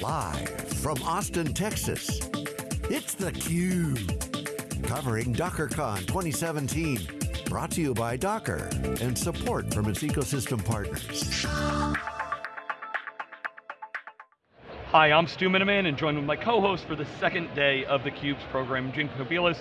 Live from Austin, Texas, it's theCUBE. Covering DockerCon 2017. Brought to you by Docker and support from its ecosystem partners. Hi, I'm Stu Miniman and joined with my co-host for the second day of theCUBE's program, Jim Kobielus.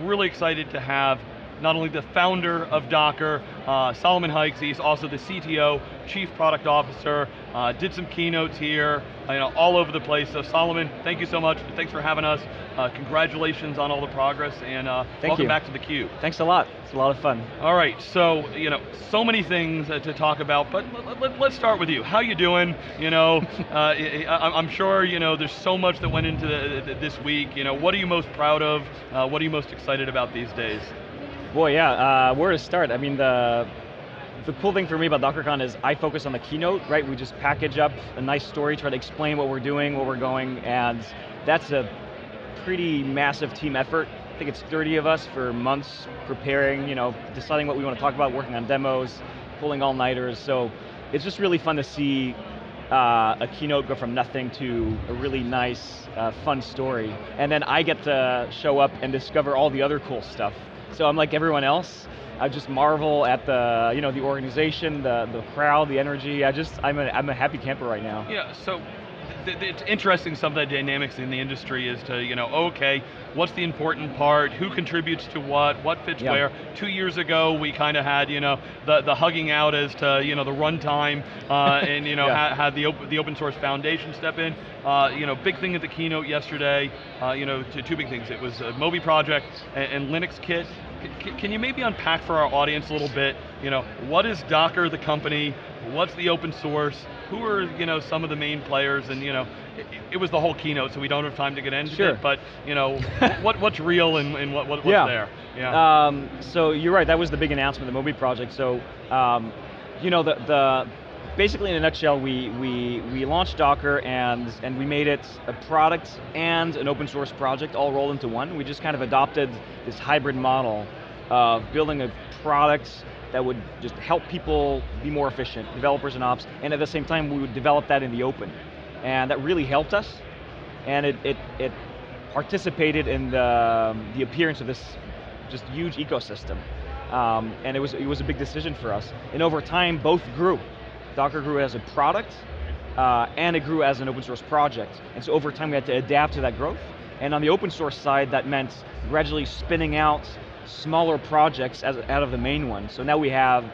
Really excited to have not only the founder of Docker, uh, Solomon Hykes, he's also the CTO, Chief Product Officer, uh, did some keynotes here, uh, you know, all over the place. So Solomon, thank you so much, thanks for having us. Uh, congratulations on all the progress and uh, welcome you. back to theCUBE. Thanks a lot, it's a lot of fun. All right, so, you know, so many things uh, to talk about, but let, us start with you. How you doing? You know, I, am sure, you know, there's so much that went into the, the, this week. You know, what are you most proud of? what are you most excited about these days? Boy, yeah, uh, where to start? I mean, the, the cool thing for me about DockerCon is I focus on the keynote, right? We just package up a nice story, try to explain what we're doing, where we're going, and that's a pretty massive team effort. I think it's 30 of us for months preparing, you know, deciding what we want to talk about, working on demos, pulling all-nighters, so it's just really fun to see uh, a keynote go from nothing to a really nice, uh, fun story. And then I get to show up and discover all the other cool stuff so I'm like everyone else. I just marvel at the, you know, the organization, the, the crowd, the energy. I just, I'm a, I'm a happy camper right now. Yeah, so it's interesting some of the dynamics in the industry is to, you know, okay, what's the important part, who contributes to what, what fits yep. where. Two years ago, we kind of had, you know, the, the hugging out as to, you know, the runtime, uh, and, you know, yeah. had, had, the, open, the open source foundation step in. Uh, you know, big thing at the keynote yesterday, uh, you know, two, two big things. It was a Moby project and, and Linux Kit. Can you maybe unpack for our audience a little bit, you know, what is Docker the company, what's the open source, who are you know some of the main players, and you know, it, it, was the whole keynote, so we don't have time to get into sure. it. But you know, what what's real and, and what, what what's yeah. there? Yeah. Um, so you're right. That was the big announcement, the Moby project. So, um, you know, the the basically in a nutshell, we, we, we launched Docker and, and we made it a product and an open source project all rolled into one. We just kind of adopted this hybrid model of building a product that would just help people be more efficient, developers and ops, and at the same time we would develop that in the open. And that really helped us, and it, it, it participated in the, the appearance of this just huge ecosystem. Um, and it was, it was a big decision for us. And over time, both grew. Docker grew as a product, uh, and it grew as an open source project. And so over time we had to adapt to that growth. And on the open source side, that meant gradually spinning out smaller projects as, out of the main one. So now we have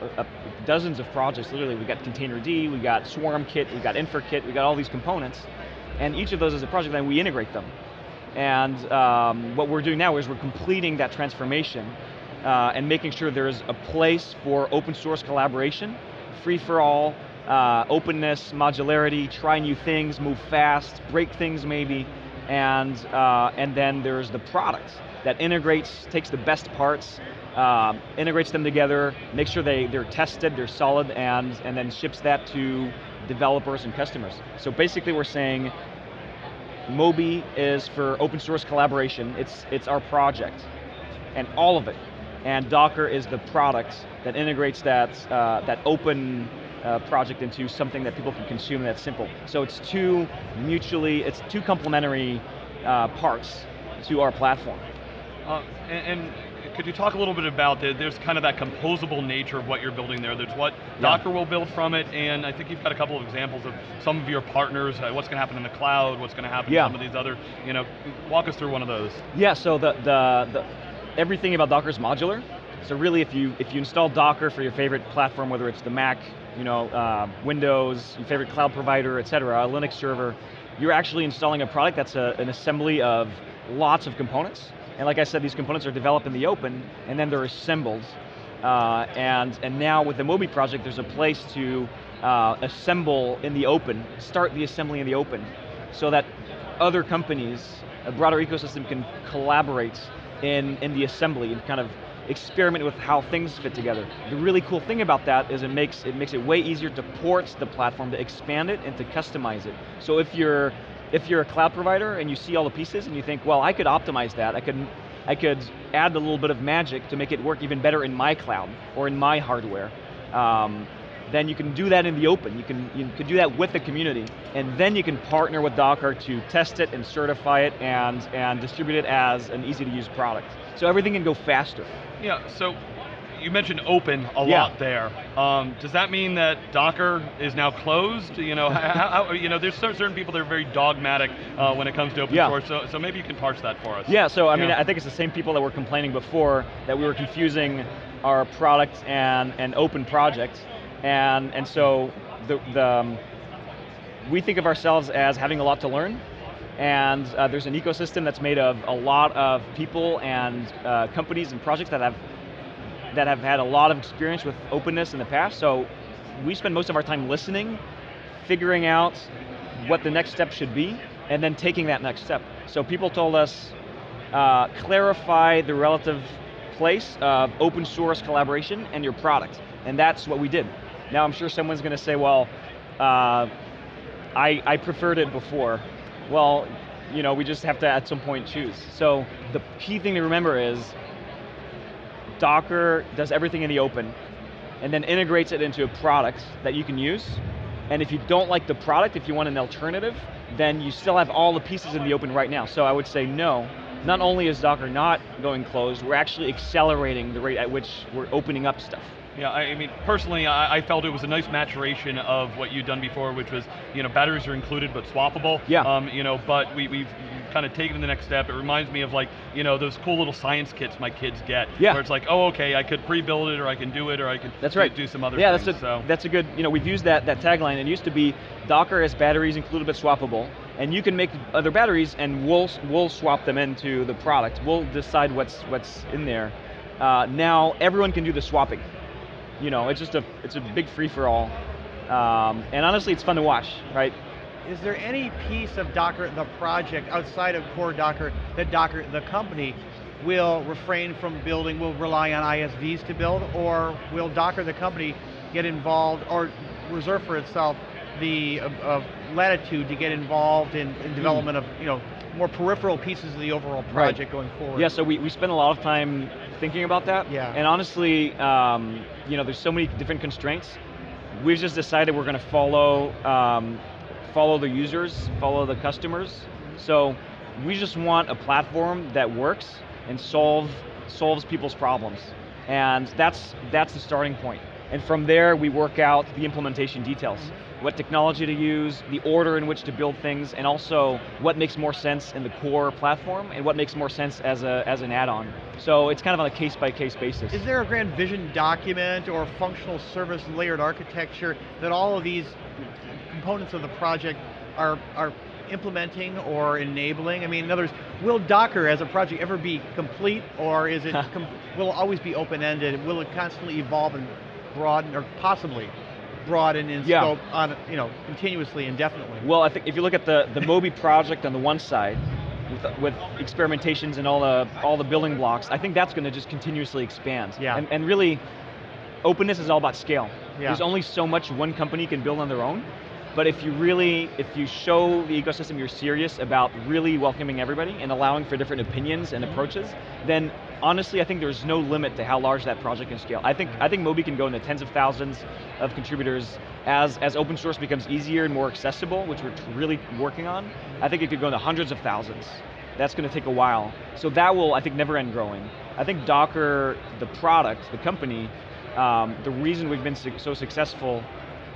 dozens of projects, literally. We've got Containerd, we've got Swarm Kit, we got InfraKit, we've got all these components. And each of those is a project, and we integrate them. And um, what we're doing now is we're completing that transformation uh, and making sure there's a place for open source collaboration, free for all, uh, openness, modularity, try new things, move fast, break things maybe, and, uh, and then there's the product that integrates, takes the best parts, uh, integrates them together, makes sure they, they're tested, they're solid, and, and then ships that to developers and customers. So basically we're saying, Moby is for open source collaboration, it's, it's our project, and all of it. And Docker is the product that integrates that, uh, that open uh, project into something that people can consume that's simple. So it's two mutually, it's two complementary uh, parts to our platform. Uh, and, and, could you talk a little bit about the, there's kind of that composable nature of what you're building there. There's what yeah. Docker will build from it, and I think you've got a couple of examples of some of your partners, uh, what's going to happen in the cloud, what's going to happen yeah. in some of these other, you know, walk us through one of those. Yeah, so the, the, the everything about Docker is modular. So really, if you if you install Docker for your favorite platform, whether it's the Mac, you know, uh, Windows, your favorite cloud provider, et cetera, a Linux server, you're actually installing a product that's a, an assembly of lots of components. And like I said, these components are developed in the open, and then they're assembled. Uh, and, and now with the Moby project, there's a place to uh, assemble in the open, start the assembly in the open, so that other companies, a broader ecosystem can collaborate in, in the assembly and kind of experiment with how things fit together. The really cool thing about that is it makes it makes it way easier to port the platform, to expand it and to customize it. So if you're if you're a cloud provider and you see all the pieces and you think, well, I could optimize that, I could, I could add a little bit of magic to make it work even better in my cloud or in my hardware. Um, then you can do that in the open. You can, you can do that with the community. And then you can partner with Docker to test it and certify it and, and distribute it as an easy to use product. So everything can go faster. Yeah, so you mentioned open a Yeah. lot there. Um, does that mean that Docker is now closed? You know, how, how, you know, there's certain people that are very dogmatic uh, when it comes to open Yeah. source. So, so maybe you can parse that for us. Yeah, so I mean, I think it's the same people that were complaining before that we were confusing our product and an open project, and and so the the um, we think of ourselves as having a lot to learn, and uh, there's an ecosystem that's made of a lot of people and uh, companies and projects that have that have had a lot of experience with openness in the past. So we spend most of our time listening, figuring out what the next step should be, and then taking that next step. So people told us, uh, clarify the relative place of open source collaboration and your product. And that's what we did. Now I'm sure someone's going to say, well, uh, I, I preferred it before. Well, you know, we just have to at some point choose. So the key thing to remember is Docker does everything in the open and then integrates it into a product that you can use. And if you don't like the product, if you want an alternative, then you still have all the pieces in the open right now. So I would say no. Not only is Docker not going closed, we're actually accelerating the rate at which we're opening up stuff. Yeah, I mean, personally, I, I felt it was a nice maturation of what you'd done before, which was, you know, batteries are included but swappable. Yeah. Um, you know, but we, we've kind of taken the next step. It reminds me of like, you know, those cool little science kits my kids get. Yeah. Where it's like, oh, okay, I could pre-build it, or I can do it, or I can That's do, right. do some other yeah, things. that's a, so. that's a good, you know, we've used that, that tagline. It used to be Docker has batteries included but swappable, and you can make other batteries and we'll, we'll swap them into the product. We'll decide what's, what's in there. Uh, now everyone can do the swapping. You know, it's just a, it's a big free for all. Um, and honestly, it's fun to watch, right? Is there any piece of Docker, the project, outside of core Docker, that Docker, the company, will refrain from building, will rely on ISVs to build, or will Docker, the company, get involved, or reserve for itself the uh, uh, latitude to get involved in, in development of, you know, more peripheral pieces of the overall Hmm. Right. project going forward? Yeah, so we, we spend a lot of time thinking about that. Yeah. And honestly, um, you know, there's so many different constraints. We've just decided we're going to follow um, follow the users, follow the customers. So we just want a platform that works and solve solves people's problems. And that's that's the starting point. And from there, we work out the implementation details. What technology to use, the order in which to build things, and also what makes more sense in the core platform, and what makes more sense as, a, as an add-on. So it's kind of on a case-by-case basis. Is there a grand vision document or functional service layered architecture that all of these components of the project are, are implementing or enabling? I mean, in other words, will Docker as a project ever be complete or is it, will it always be open-ended? Will it constantly evolve and broaden, or possibly broaden in Yeah. scope on, you know, continuously, indefinitely? Well, I think if you look at the, the Moby project on the one side, with, with experimentations and all the, all the building blocks, I think that's going to just continuously expand. Yeah. And, and really, openness is all about scale. Yeah. There's only so much one company can build on their own, but if you really, if you show the ecosystem you're serious about really welcoming everybody and allowing for different opinions and approaches, then honestly, I think there's no limit to how large that project can scale. I think, I think Moby can go into tens of thousands of contributors as, as open source becomes easier and more accessible, which we're really working on. I think it could go into hundreds of thousands. That's going to take a while. So that will, I think, never end growing. I think Docker, the product, the company, um, the reason we've been so successful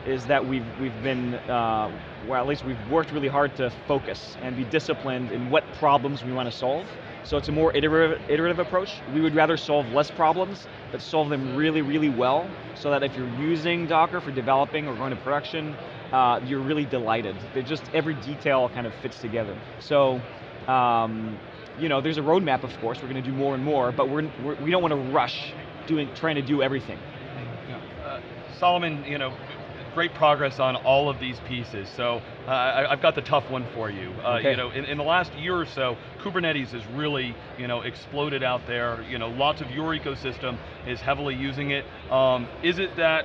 is that we've, we've been, uh, well at least we've worked really hard to focus and be disciplined in what problems we want to solve. So it's a more iterative, iterative approach. We would rather solve less problems, but solve them really, really well, so that if you're using Docker for developing or going to production, uh, you're really delighted. They're just, every detail kind of fits together. So, um, you know, there's a roadmap, of course, we're going to do more and more, but we're, we're, we don't want to rush doing, trying to do everything. Uh, Solomon, you know, great progress on all of these pieces. So uh, I, I've got the tough one for you. Uh, Okay. You know, in, in the last year or so, Kubernetes has really, you know, exploded out there. You know, lots of your ecosystem is heavily using it. Um, is it that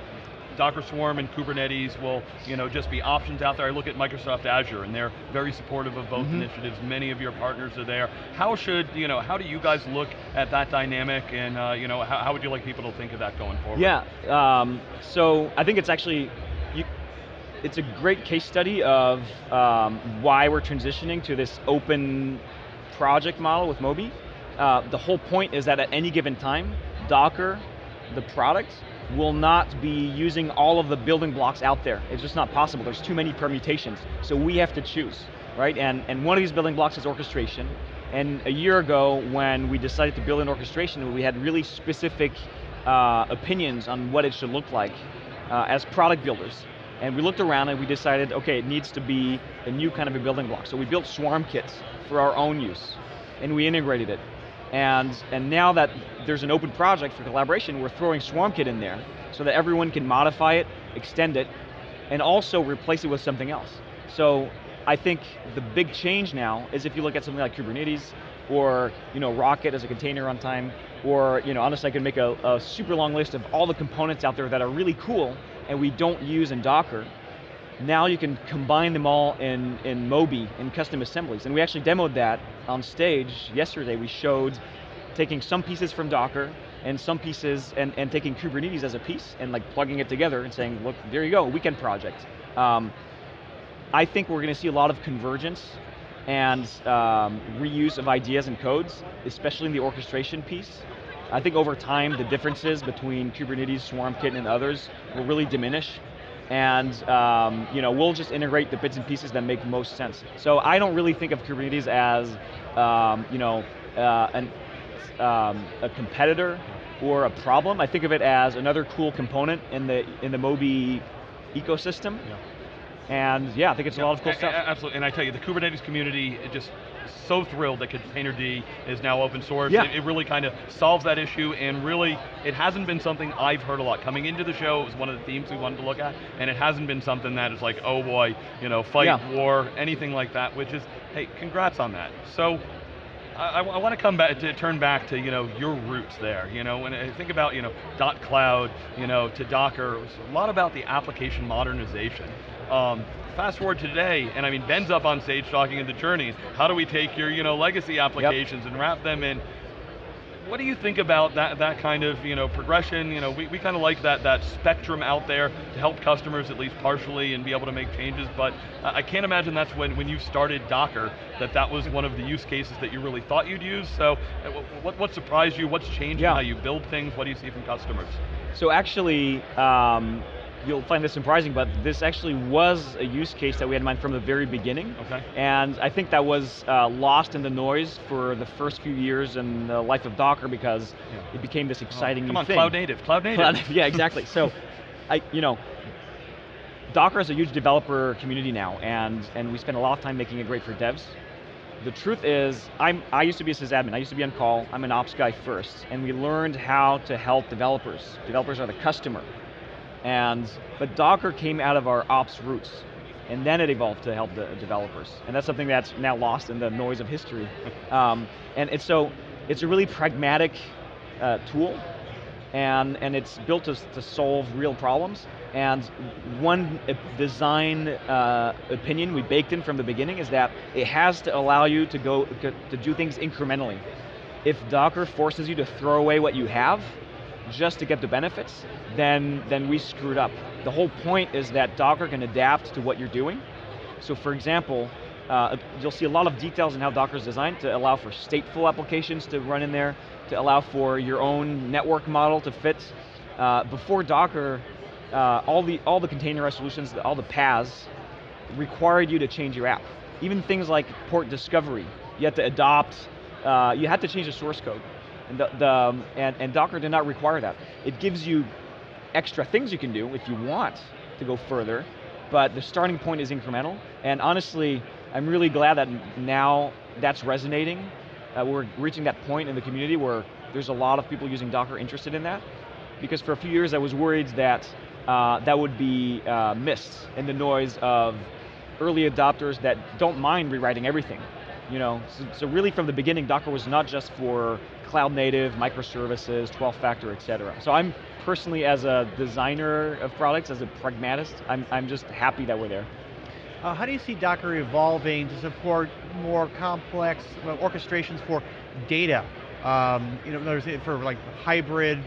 Docker Swarm and Kubernetes will you know, just be options out there. I look at Microsoft Azure and they're very supportive of both mm -hmm. initiatives. Many of your partners are there. How should, you know, how do you guys look at that dynamic and uh, you know, how, how, would you like people to think of that going forward? Yeah, um, so I think it's actually, it's a great case study of um, why we're transitioning to this open project model with Moby. Uh, the whole point is that at any given time, Docker, the product, will not be using all of the building blocks out there. It's just not possible, there's too many permutations. So we have to choose, right? And, and one of these building blocks is orchestration. And a year ago, when we decided to build an orchestration, we had really specific uh, opinions on what it should look like uh, as product builders. And we looked around and we decided, okay, it needs to be a new kind of a building block. So we built Swarm kits for our own use, and we integrated it. And, and now that there's an open project for collaboration, we're throwing SwarmKit in there so that everyone can modify it, extend it, and also replace it with something else. So I think the big change now is if you look at something like Kubernetes, or you know, Rocket as a container runtime, or you know, honestly I could make a, a super long list of all the components out there that are really cool and we don't use in Docker, now you can combine them all in, in Moby, in custom assemblies. And we actually demoed that on stage yesterday. We showed taking some pieces from Docker and some pieces, and, and taking Kubernetes as a piece and like plugging it together and saying, look, there you go, weekend project. Um, I think we're going to see a lot of convergence and um, reuse of ideas and codes, especially in the orchestration piece. I think over time, the differences between Kubernetes, SwarmKit, and others will really diminish and um, you know, we'll just integrate the bits and pieces that make most sense. So I don't really think of Kubernetes as um, you know, uh, an, um, a competitor or a problem. I think of it as another cool component in the, in the Moby ecosystem. Yeah. And yeah, I think it's yeah, a lot of cool stuff. Absolutely, and I tell you, the Kubernetes community, it just so thrilled that Containerd is now open source. Yeah. It, it really kind of solves that issue and really, it hasn't been something I've heard a lot. Coming into the show, it was one of the themes we wanted to look at, and it hasn't been something that is like, oh boy, you know, fight, yeah. war, anything like that, which is, hey, congrats on that. So, I, I want to come back to turn back to you know your roots there. You know, when I think about you know dotCloud, you know to Docker, it was a lot about the application modernization. Um, fast forward to today, and I mean, Ben's up on stage talking in the journeys. How do we take your you know, legacy applications yep. and wrap them in? What do you think about that, that kind of you know, progression? You know, we, we kind of like that, that spectrum out there to help customers at least partially and be able to make changes, but I can't imagine that's when, when you started Docker, that that was one of the use cases that you really thought you'd use. So uh, what, what surprised you? What's changed yeah. how you build things? What do you see from customers? So actually, um, you'll find this surprising, but this actually was a use case that we had in mind from the very beginning. Okay. And I think that was uh, lost in the noise for the first few years in the life of Docker because yeah. it became this exciting oh, come on, thing. cloud native, cloud native. Cloud, yeah, exactly. so, I, you know, Docker is a huge developer community now, and, and we spend a lot of time making it great for devs. The truth is, I'm, I used to be a sysadmin, I used to be on call, I'm an ops guy first, and we learned how to help developers. Developers are the customer. And, but Docker came out of our ops roots, and then it evolved to help the developers. And that's something that's now lost in the noise of history. um, and it's so, it's a really pragmatic uh, tool, and, and it's built to, to solve real problems. And one design uh, opinion we baked in from the beginning is that it has to allow you to go to do things incrementally. If Docker forces you to throw away what you have, just to get the benefits, then, then we screwed up. The whole point is that Docker can adapt to what you're doing. So for example, uh, you'll see a lot of details in how Docker is designed to allow for stateful applications to run in there, to allow for your own network model to fit. Uh, before Docker, uh, all, the, all the containerized solutions, all the PaaS, required you to change your app. Even things like port discovery, you had to adopt, uh, you had to change the source code. And, the, the um, and, and Docker did not require that. It gives you extra things you can do if you want to go further, but the starting point is incremental. And honestly, I'm really glad that now that's resonating. Uh, we're reaching that point in the community where there's a lot of people using Docker interested in that. Because for a few years I was worried that uh, that would be uh, missed in the noise of early adopters that don't mind rewriting everything. You know, so, so really from the beginning, Docker was not just for cloud native, microservices, 12 factor, et cetera. So I'm personally, as a designer of products, as a pragmatist, I'm, I'm just happy that we're there. Uh, how do you see Docker evolving to support more complex orchestrations for data? Um, you know, for like hybrid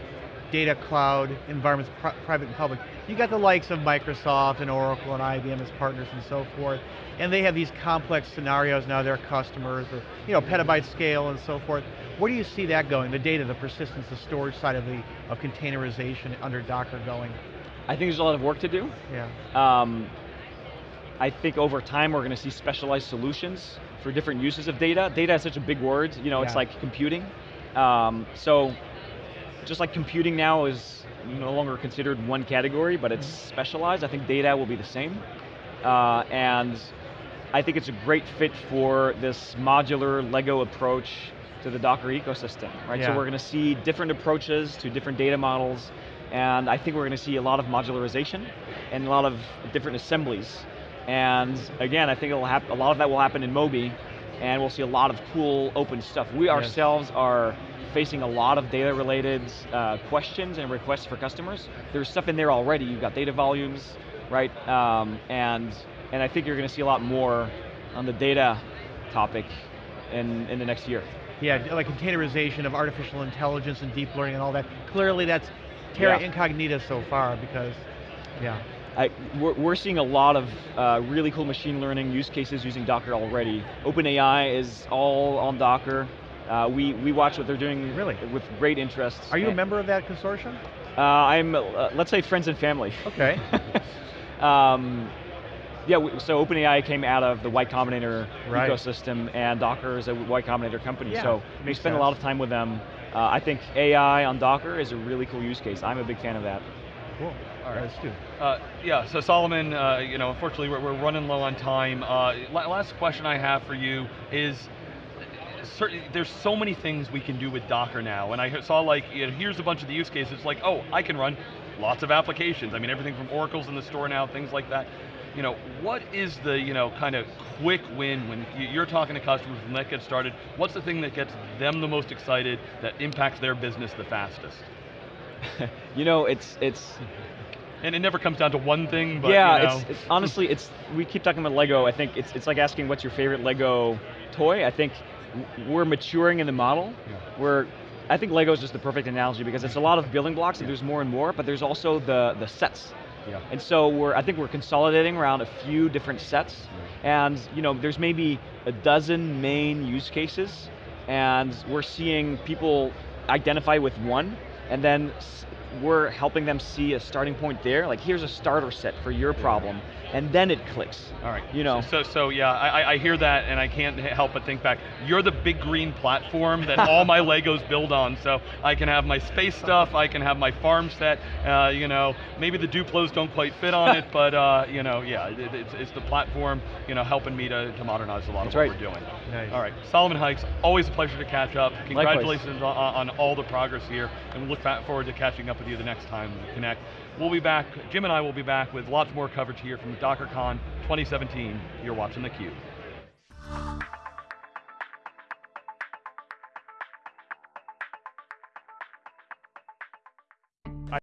data cloud environments, pri private and public. You got the likes of Microsoft and Oracle and IBM as partners and so forth, and they have these complex scenarios now, their customers, or you know, petabyte scale and so forth. Where do you see that going, the data, the persistence, the storage side of the of containerization under Docker going? I think there's a lot of work to do. Yeah. Um, I think over time we're going to see specialized solutions for different uses of data. Data is such a big word, you know, yeah. it's like computing. Um, so just like computing now is no longer considered one category, but it's mm-hmm. specialized, I think data will be the same. Uh, and I think it's a great fit for this modular Lego approach to the Docker ecosystem, right? Yeah. So we're going to see different approaches to different data models, and I think we're going to see a lot of modularization and a lot of different assemblies. And again, I think it'll a lot of that will happen in Moby, and we'll see a lot of cool open stuff. We yes. ourselves are facing a lot of data related uh, questions and requests for customers. There's stuff in there already. You've got data volumes, right? Um, and, and I think you're going to see a lot more on the data topic in, in the next year. Yeah, like containerization of artificial intelligence and deep learning and all that. Clearly that's terra yeah. incognita so far because, yeah. I, we're, we're, seeing a lot of uh, really cool machine learning use cases using Docker already. OpenAI is all on Docker. Uh, we, we watch what they're doing really? with great interest. Are you a member of that consortium? Uh, I'm, uh, let's say friends and family. Okay. um, yeah, we, so OpenAI came out of the Y Combinator right. ecosystem, and Docker is a Y Combinator company, yeah, so we spend sense. a lot of time with them. Uh, I think AI on Docker is a really cool use case. I'm a big fan of that. Cool. All right, let's do. Uh, yeah, so Solomon, uh, you know, unfortunately we're, we're running low on time. Uh, last question I have for you is, there's so many things we can do with Docker now, and I saw like, you know, here's a bunch of the use cases, like, oh, I can run lots of applications. I mean, everything from Oracle's in the store now, things like that. You know, what is the, you know, kind of quick win when you're talking to customers when that gets started? What's the thing that gets them the most excited, that impacts their business the fastest? you know, it's, it's, and it never comes down to one thing, but yeah, you know. it's, it's, honestly, it's we keep talking about Lego. I think it's it's like asking what's your favorite Lego toy. I think we're maturing in the model. Yeah. We're, I think Lego is just the perfect analogy because it's a lot of building blocks, and there's more and more, but there's also the, the sets. Yeah. And so we're, I think we're consolidating around a few different sets, yeah. and you know, there's maybe a dozen main use cases, and we're seeing people identify with one, and then we're helping them see a starting point there, like here's a starter set for your problem, and then it clicks. All right. You know. So, so yeah, I, I hear that, and I can't help but think back. You're the big green platform that all my Legos build on. So I can have my space stuff, I can have my farm set. Uh, you know, maybe the Duplos don't quite fit on it, but uh, you know, yeah, it, it's, it's, the platform, you know, helping me to, to modernize a lot That's of what right. we're doing. Nice. All right, Solomon Hykes, always a pleasure to catch up. Congratulations on, on, all the progress here, and we look forward to catching up with you the next time we connect. We'll be back, Jim and I will be back with lots more coverage here from DockerCon 2017. You're watching theCUBE.